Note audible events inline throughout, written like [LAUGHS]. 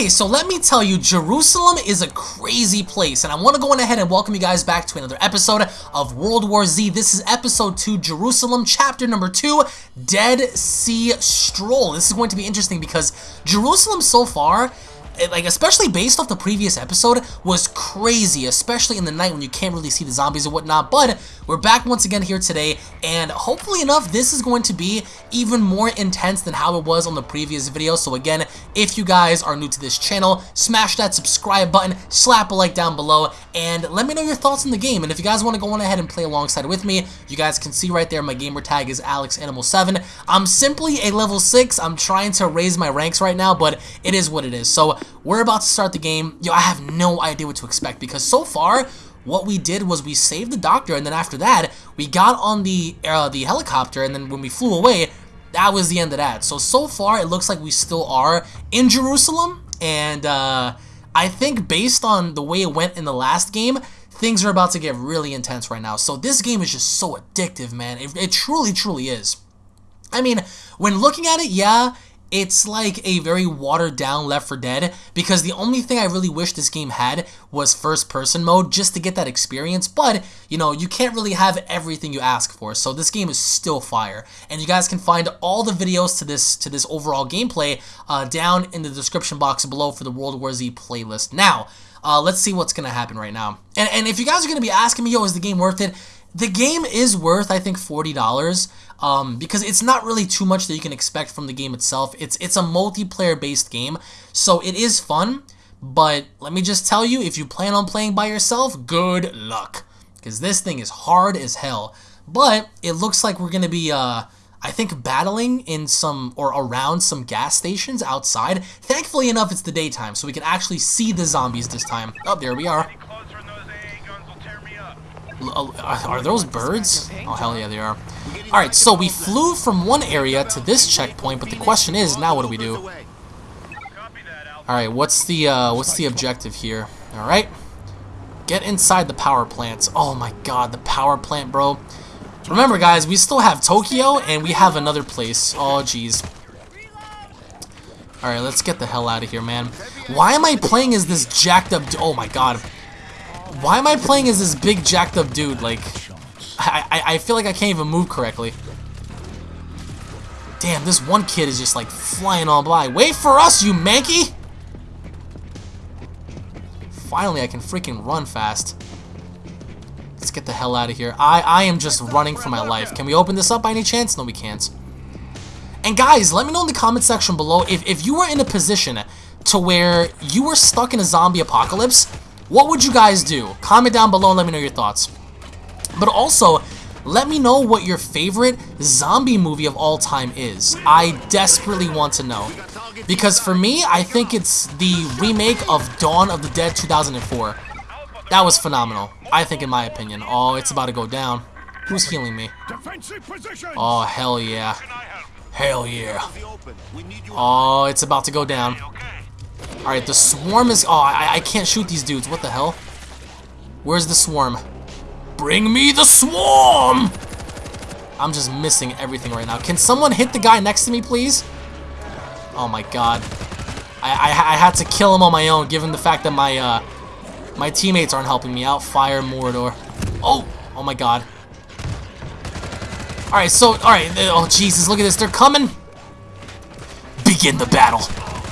Okay, so let me tell you, Jerusalem is a crazy place, and I want to go on ahead and welcome you guys back to another episode of World War Z. This is episode 2, Jerusalem, chapter number 2, Dead Sea Stroll. This is going to be interesting because Jerusalem so far like especially based off the previous episode, was crazy, especially in the night when you can't really see the zombies and whatnot. But we're back once again here today, and hopefully enough, this is going to be even more intense than how it was on the previous video. So again, if you guys are new to this channel, smash that subscribe button, slap a like down below, and let me know your thoughts on the game. And if you guys want to go on ahead and play alongside with me, you guys can see right there my gamer tag is AlexAnimal7. I'm simply a level 6. I'm trying to raise my ranks right now, but it is what it is. So we're about to start the game. Yo, I have no idea what to expect because so far, what we did was we saved the doctor, and then after that, we got on the uh, the helicopter, and then when we flew away, that was the end of that. So, so far, it looks like we still are in Jerusalem, and uh, I think based on the way it went in the last game, things are about to get really intense right now. So this game is just so addictive, man. It, it truly, truly is. I mean, when looking at it, yeah, it's like a very watered down Left 4 Dead because the only thing I really wish this game had was first person mode just to get that experience but you know you can't really have everything you ask for so this game is still fire. And you guys can find all the videos to this to this overall gameplay uh, down in the description box below for the World War Z playlist. Now uh, let's see what's gonna happen right now. And, and if you guys are gonna be asking me yo is the game worth it? The game is worth I think $40 um, because it's not really too much that you can expect from the game itself. It's it's a multiplayer based game, so it is fun. But let me just tell you, if you plan on playing by yourself, good luck, because this thing is hard as hell. But it looks like we're gonna be, uh, I think, battling in some or around some gas stations outside. Thankfully enough, it's the daytime, so we can actually see the zombies this time. Oh, there we are. Are those birds? Oh, hell yeah, they are. Alright, so we flew from one area to this checkpoint, but the question is, now what do we do? Alright, what's the, uh, what's the objective here? Alright. Get inside the power plants. Oh my god, the power plant, bro. Remember, guys, we still have Tokyo, and we have another place. Oh, jeez. Alright, let's get the hell out of here, man. Why am I playing as this jacked up... Oh my god. Why am I playing as this big jacked up dude? Like, I, I, I feel like I can't even move correctly. Damn, this one kid is just like flying all by. Wait for us, you manky! Finally, I can freaking run fast. Let's get the hell out of here. I, I am just running for my life. Can we open this up by any chance? No, we can't. And guys, let me know in the comment section below if, if you were in a position to where you were stuck in a zombie apocalypse what would you guys do? Comment down below and let me know your thoughts. But also, let me know what your favorite zombie movie of all time is. I desperately want to know. Because for me, I think it's the remake of Dawn of the Dead 2004. That was phenomenal. I think in my opinion. Oh, it's about to go down. Who's healing me? Oh, hell yeah. Hell yeah. Oh, it's about to go down. Alright, the swarm is... Oh, I, I can't shoot these dudes. What the hell? Where's the swarm? Bring me the swarm! I'm just missing everything right now. Can someone hit the guy next to me, please? Oh my god. I, I, I had to kill him on my own, given the fact that my, uh, my teammates aren't helping me out. Fire mortar. Oh! Oh my god. Alright, so, alright. Oh, Jesus, look at this. They're coming. Begin the battle.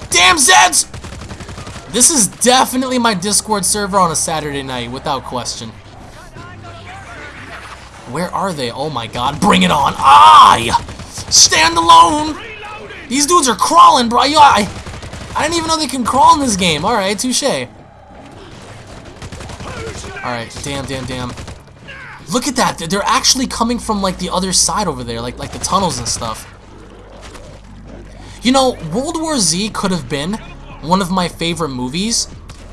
Damn, Zeds! This is definitely my Discord server on a Saturday night, without question. Where are they? Oh my god, bring it on! I stand alone! These dudes are crawling, bro. I, I didn't even know they can crawl in this game. Alright, touche. Alright, damn, damn, damn. Look at that. They're actually coming from, like, the other side over there. Like, like the tunnels and stuff. You know, World War Z could have been one of my favorite movies.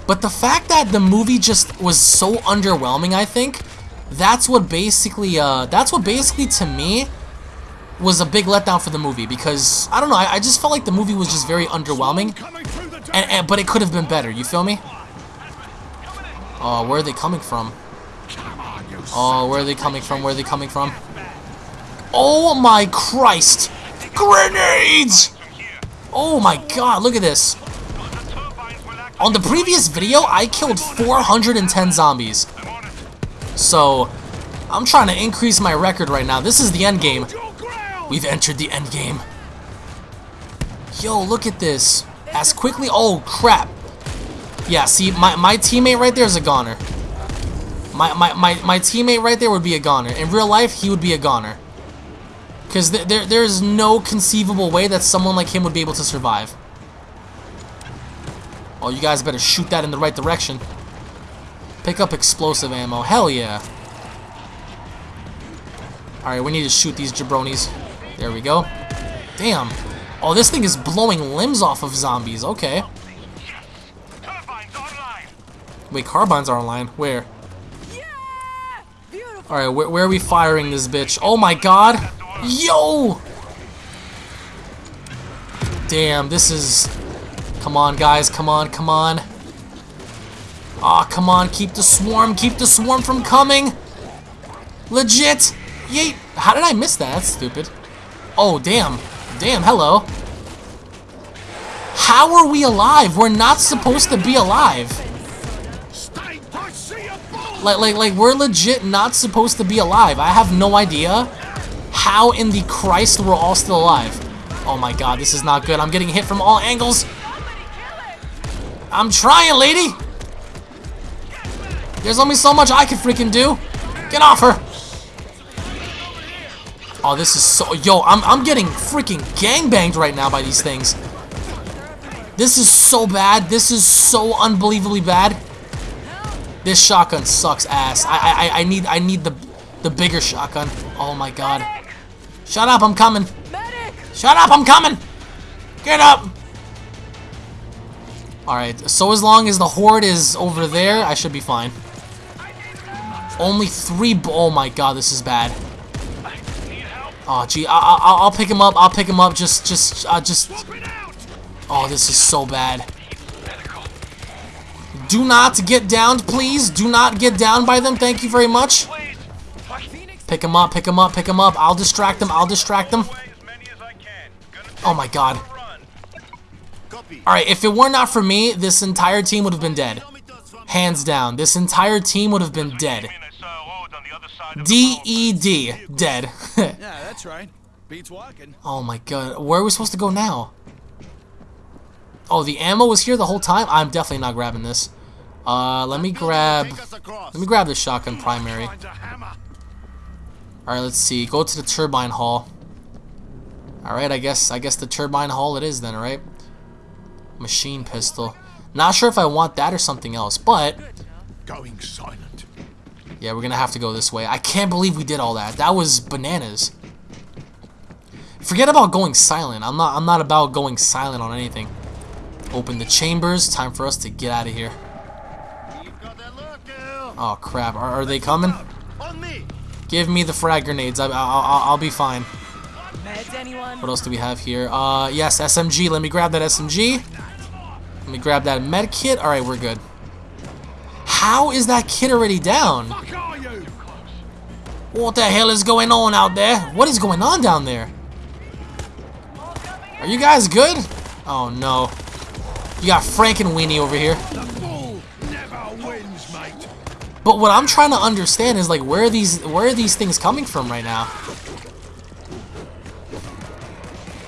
But the fact that the movie just was so underwhelming, I think, that's what basically, uh, that's what basically to me was a big letdown for the movie because I don't know, I, I just felt like the movie was just very underwhelming, and, and but it could have been better. You feel me? Oh, where are they coming from? Oh, where are they coming from? Where are they coming from? Oh my Christ! Grenades! Oh my God! Look at this. On the previous video, I killed 410 zombies. So, I'm trying to increase my record right now. This is the end game. We've entered the end game. Yo, look at this. As quickly... Oh, crap. Yeah, see, my, my teammate right there is a goner. My, my, my, my teammate right there would be a goner. In real life, he would be a goner. Because th there, there's no conceivable way that someone like him would be able to survive. Oh, you guys better shoot that in the right direction. Pick up explosive ammo. Hell yeah. Alright, we need to shoot these jabronis. There we go. Damn. Oh, this thing is blowing limbs off of zombies. Okay. Wait, carbines are online. Where? Alright, where, where are we firing this bitch? Oh my god! Yo! Damn, this is... Come on, guys. Come on, come on. Aw, oh, come on. Keep the swarm. Keep the swarm from coming. Legit. Yeet. How did I miss that? That's stupid. Oh, damn. Damn, hello. How are we alive? We're not supposed to be alive. Like, like, like, we're legit not supposed to be alive. I have no idea how in the Christ we're all still alive. Oh my god, this is not good. I'm getting hit from all angles. I'm trying, lady. There's only so much I can freaking do. Get off her. Oh, this is so... Yo, I'm, I'm getting freaking gangbanged right now by these things. This is so bad. This is so unbelievably bad. This shotgun sucks ass. I I I need I need the the bigger shotgun. Oh my god. Shut up, I'm coming. Shut up, I'm coming. Get up. Alright, so as long as the horde is over there, I should be fine. Only three... Oh my god, this is bad. Oh, gee, I, I, I'll pick him up. I'll pick him up. Just, just, uh, just... Oh, this is so bad. Do not get downed, please. Do not get down by them. Thank you very much. Pick him up, pick him up, pick him up. I'll distract them. I'll distract them. Oh my god. Alright, if it were not for me, this entire team would have been dead. Hands down. This entire team would have been dead. D-E-D. Dead. [LAUGHS] yeah, that's right. Beats walking. Oh my god. Where are we supposed to go now? Oh, the ammo was here the whole time? I'm definitely not grabbing this. Uh, let me grab... Let me grab the shotgun primary. Alright, let's see. Go to the turbine hall. Alright, I guess I guess the turbine hall it is then, right? Machine pistol. Not sure if I want that or something else, but... Going silent. Yeah, we're gonna have to go this way. I can't believe we did all that. That was bananas. Forget about going silent. I'm not I'm not about going silent on anything. Open the chambers. Time for us to get out of here. Oh crap! Are, are they coming? Give me the frag grenades. I, will I'll be fine. What else do we have here? Uh, yes, SMG. Let me grab that SMG. Let me grab that med kit. All right, we're good. How is that kid already down? What the hell is going on out there? What is going on down there? Are you guys good? Oh no. You got Frankenweenie over here. But what I'm trying to understand is like where are these where are these things coming from right now?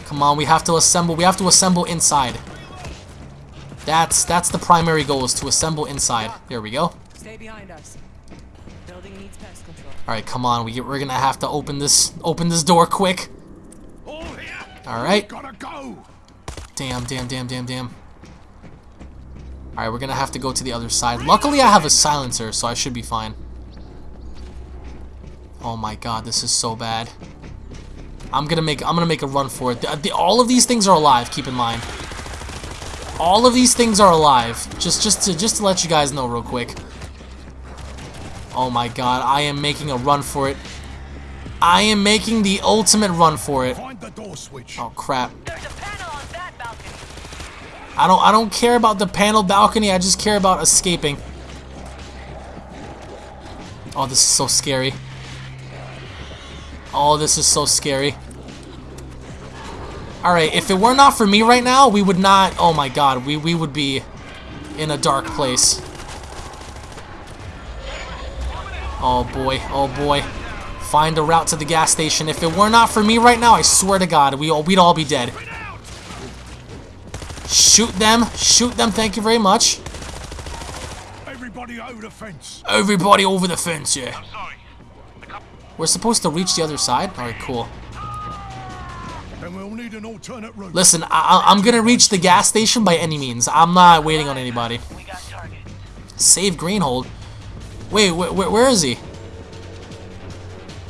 Come on, we have to assemble. We have to assemble inside. That's that's the primary goal is to assemble inside. There we go. Stay behind us. Building needs pest control. All right, come on. We we're gonna have to open this open this door quick. All right. Damn, damn, damn, damn, damn. Alright, we're gonna have to go to the other side. Luckily, I have a silencer, so I should be fine. Oh my god, this is so bad. I'm gonna make I'm gonna make a run for it. The, the, all of these things are alive. Keep in mind. All of these things are alive. Just just to just to let you guys know real quick. Oh my god, I am making a run for it. I am making the ultimate run for it. Oh crap. I don't I don't care about the panel balcony, I just care about escaping. Oh, this is so scary. Oh, this is so scary. Alright, if it were not for me right now, we would not... Oh my god, we, we would be... in a dark place. Oh boy, oh boy. Find a route to the gas station. If it were not for me right now, I swear to God, we all, we'd all be dead. Shoot them, shoot them, thank you very much. Everybody over the fence. Everybody over the fence, yeah. I'm sorry. The We're supposed to reach the other side? Alright, cool. We'll need an alternate route. Listen, I I'm gonna reach the gas station by any means. I'm not waiting on anybody. we got target. Save Greenhold. Wait, wh wh where is he?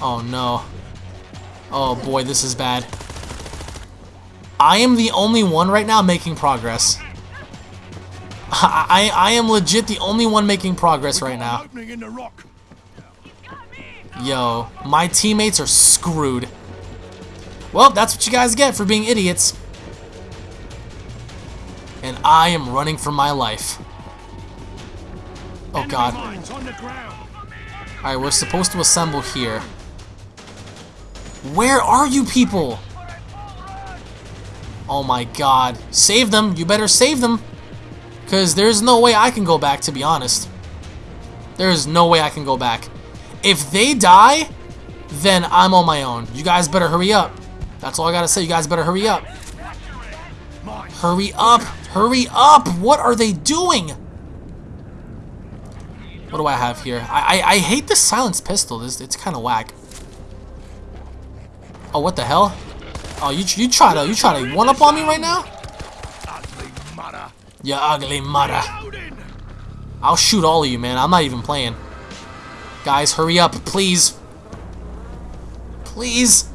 Oh no. Oh boy, this is bad. I am the only one right now making progress. I, I, I am legit the only one making progress right now. opening in the rock. Yo, my teammates are screwed. Well, that's what you guys get for being idiots. And I am running for my life. Oh god. mines on the ground. Alright, we're supposed to assemble here. Where are you people? Oh my god. Save them. You better save them. Because there's no way I can go back, to be honest. There's no way I can go back. If they die, then I'm on my own. You guys better hurry up. That's all I gotta say. You guys better hurry up. Hurry up! Hurry up! What are they doing? What do I have here? I I, I hate this silenced pistol. This it's kind of whack. Oh, what the hell? Oh, you you try to you try to one up on me right now? You ugly mother. I'll shoot all of you, man. I'm not even playing. Guys, hurry up, please. Please.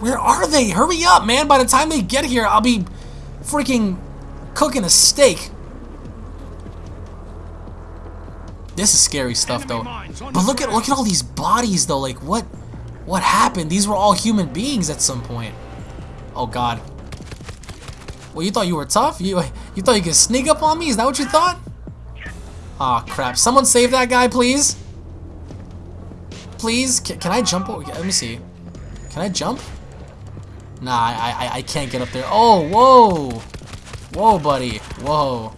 Where are they? Hurry up, man. By the time they get here, I'll be freaking cooking a steak. This is scary stuff, though. But look at look at all these bodies, though. Like, what what happened? These were all human beings at some point. Oh, God. Well, you thought you were tough? You you thought you could sneak up on me? Is that what you thought? Aw, crap. Someone save that guy, please. Please? Can, can I jump? over- Let me see. Can I jump? Nah, I, I, I can't get up there. Oh, whoa. Whoa, buddy. Whoa.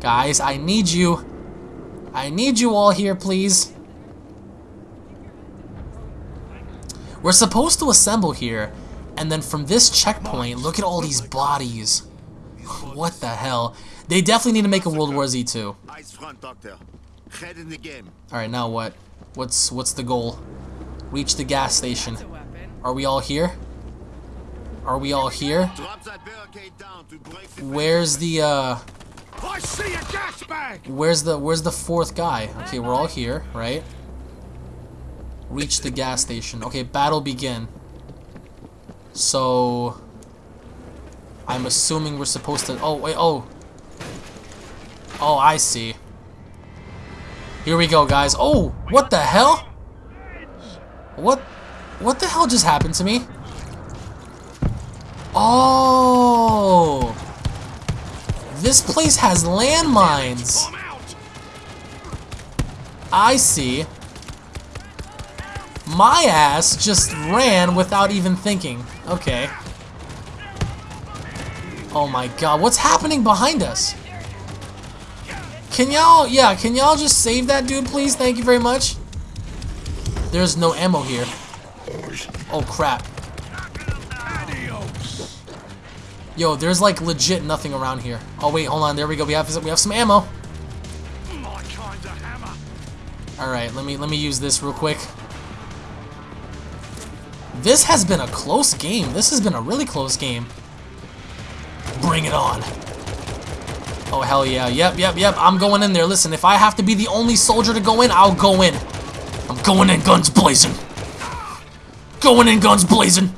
Guys, I need you. I need you all here, please. We're supposed to assemble here, and then from this checkpoint, look at all these bodies. What the hell? They definitely need to make a World War Z 2. Ice front, Doctor. Head in the game. Alright, now what? What's what's the goal? Reach the gas station. Are we all here? Are we all here? Drop that barricade down to break the Where's the uh I see a gas bag. where's the where's the fourth guy? Okay, we're all here, right? Reach the gas station. Okay, battle begin. So I'm assuming we're supposed to Oh, wait, oh. Oh, I see. Here we go, guys. Oh, what the hell? What what the hell just happened to me? Oh. This place has landmines. I see. My ass just ran without even thinking. Okay. Oh my god, what's happening behind us? Can y'all, yeah, can y'all just save that dude, please? Thank you very much. There's no ammo here. Oh crap. Yo, there's like legit nothing around here. Oh wait, hold on. There we go. We have we have some ammo. All right, let me let me use this real quick. This has been a close game. This has been a really close game. Bring it on. Oh hell yeah. Yep, yep, yep. I'm going in there. Listen, if I have to be the only soldier to go in, I'll go in. I'm going in guns blazing. Going in guns blazing.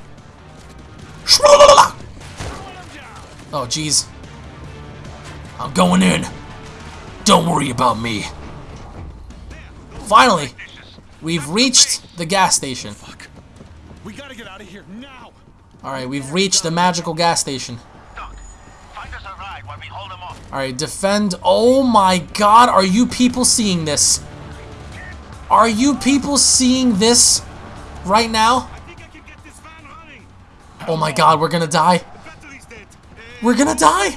Oh jeez. I'm going in. Don't worry about me. Finally, we've reached the gas station. Fuck. We gotta get out of here now. Alright, we've reached the magical gas station. Doc, find us a ride while we hold them off. Alright, defend. Oh my god, are you people seeing this? Are you people seeing this right now? Oh my god, we're gonna die. We're gonna die.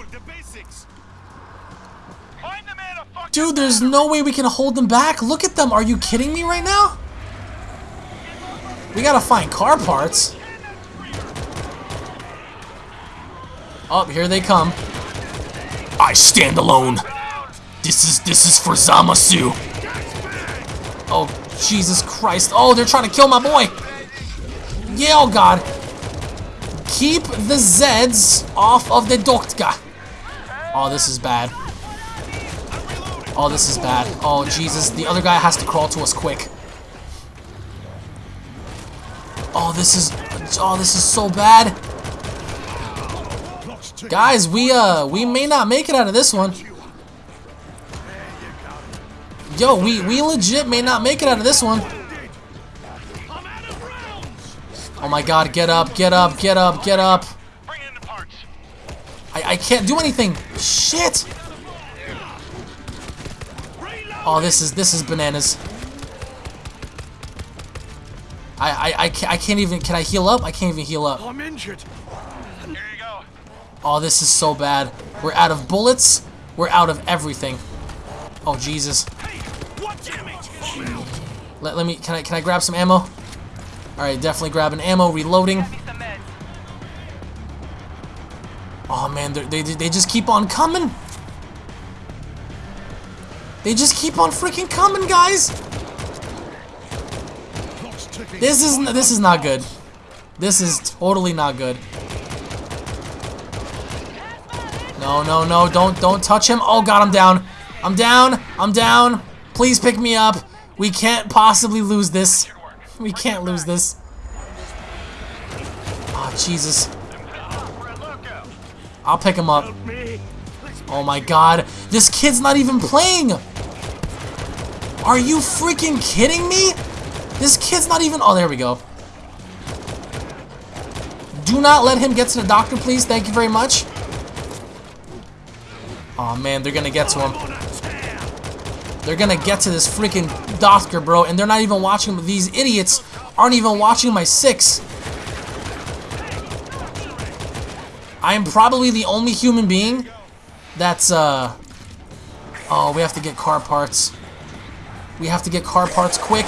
Dude, there's no way we can hold them back. Look at them. Are you kidding me right now? We gotta find car parts. Oh, here they come. I stand alone. This is this is for Zamasu. Oh, Jesus Christ. Oh, they're trying to kill my boy. Yeah, oh God. Keep the Zeds off of the Doktka. Oh, this is bad. Oh, this is bad. Oh, Jesus. The other guy has to crawl to us quick. Oh, this is... Oh, this is so bad. Guys, we, uh, we may not make it out of this one. Yo, we, we legit may not make it out of this one. Oh my god, get up, get up, get up, get up. Bring in the parts. I, I can't do anything. Shit. Oh, this is, this is bananas. I, I, I, can't, I can't even, can I heal up? I can't even heal up. I'm injured. Here you go. Oh, this is so bad. We're out of bullets. We're out of everything. Oh, Jesus. Hey, what damn? Let, let me, can I, can I grab some ammo? Alright, definitely grabbing ammo, reloading. Oh man, they, they just keep on coming. They just keep on freaking coming, guys. This is, this is not good. This is totally not good. No, no, no, don't, don't touch him. Oh god, I'm down. I'm down. I'm down. Please pick me up. We can't possibly lose this. We can't lose this. Oh, Jesus. I'll pick him up. Oh my god. This kid's not even playing. Are you freaking kidding me? This kid's not even... Oh, there we go. Do not let him get to the doctor, please. Thank you very much. Oh man, they're gonna get to him. They're gonna get to this freaking doctor, bro, and they're not even watching. These idiots aren't even watching my six. I am probably the only human being that's, uh... Oh, we have to get car parts. We have to get car parts quick.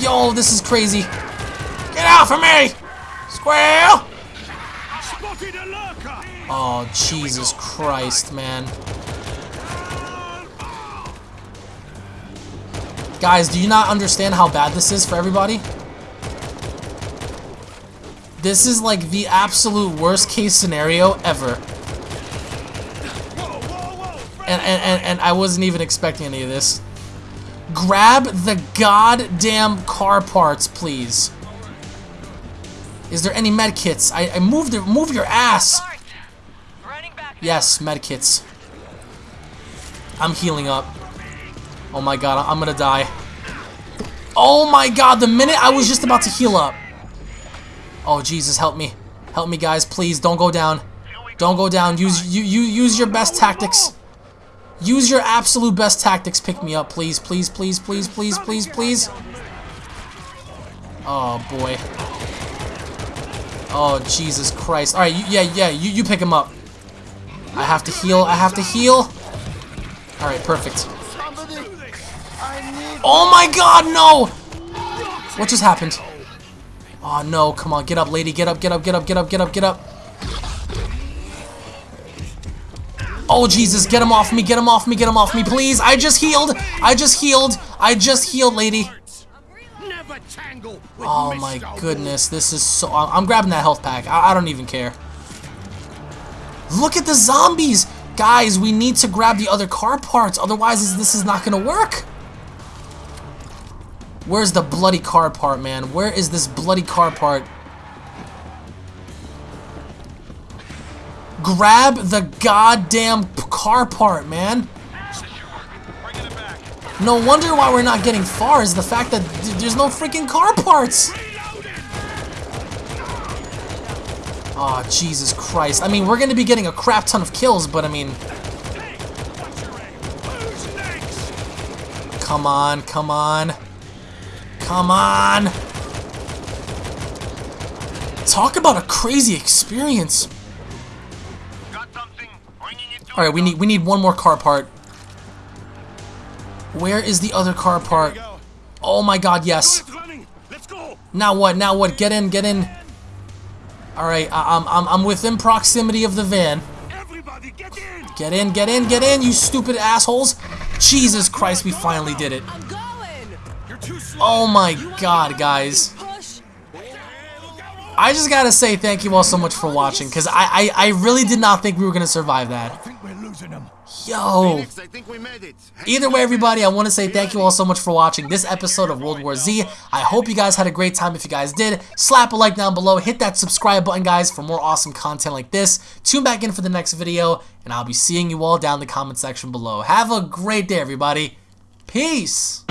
Yo, this is crazy. Get out from me! Squirrel! Spotted a lurker. Oh, Jesus Christ, man. Guys, do you not understand how bad this is for everybody? This is like the absolute worst case scenario ever. Whoa, whoa, whoa. And, and, and, and I wasn't even expecting any of this. Grab the goddamn car parts, please. Is there any med kits? I, I moved it. Move your ass. Yes, medkits. I'm healing up. Oh my god, I'm gonna die. Oh my god, the minute I was just about to heal up. Oh Jesus, help me. Help me guys, please don't go down. Don't go down. Use you you use your best tactics. Use your absolute best tactics. Pick me up, please, please, please, please, please, please, please. Oh boy. Oh Jesus Christ. All right, yeah, yeah, you you pick him up. I have to heal. I have to heal. All right, perfect. Oh my God, no! What just happened? Oh no! Come on, get up, lady. Get up, get up, get up, get up, get up, get up. Oh Jesus, get him off me, get him off me, get him off me, please. I just healed. I just healed. I just healed, lady. Oh my goodness, this is so. I'm grabbing that health pack. I, I don't even care. Look at the zombies! Guys, we need to grab the other car parts, otherwise this is not gonna work. Where's the bloody car part, man? Where is this bloody car part? Grab the goddamn car part, man. No wonder why we're not getting far is the fact that th- there's no freaking car parts. Oh, Jesus Christ. I mean, we're going to be getting a crap ton of kills, but I mean, come on, come on. Come on. Talk about a crazy experience. Got something? Bringing it to All right, we need we need one more car part. Where is the other car part? Oh my god, yes. It's running. Let's go. Now what? Now what? Get in, get in. Alright, I'm, I'm, I'm within proximity of the van. Everybody, get in. Get in, get in, get in, you stupid assholes. Jesus Christ, we finally did it. Oh my god, guys. I just gotta say thank you all so much for watching, because I, I, I really did not think we were gonna survive that. Yo. Either way, everybody, I want to say thank you all so much for watching this episode of World War Z. I hope you guys had a great time. If you guys did, slap a like down below. Hit that subscribe button, guys, for more awesome content like this. Tune back in for the next video, and I'll be seeing you all down in the comment section below. Have a great day, everybody. Peace.